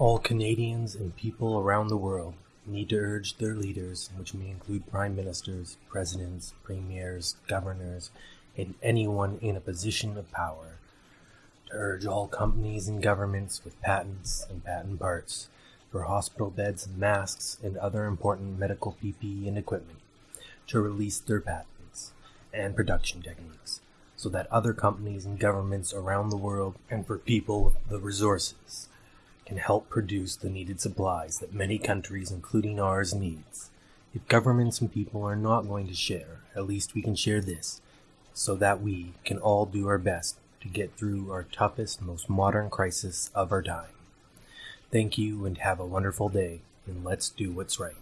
All Canadians and people around the world need to urge their leaders, which may include prime ministers, presidents, premiers, governors, and anyone in a position of power, to urge all companies and governments with patents and patent parts for hospital beds and masks and other important medical PPE and equipment to release their patents and production techniques so that other companies and governments around the world and for people with the resources can help produce the needed supplies that many countries, including ours, needs. If governments and people are not going to share, at least we can share this, so that we can all do our best to get through our toughest, most modern crisis of our time. Thank you and have a wonderful day, and let's do what's right.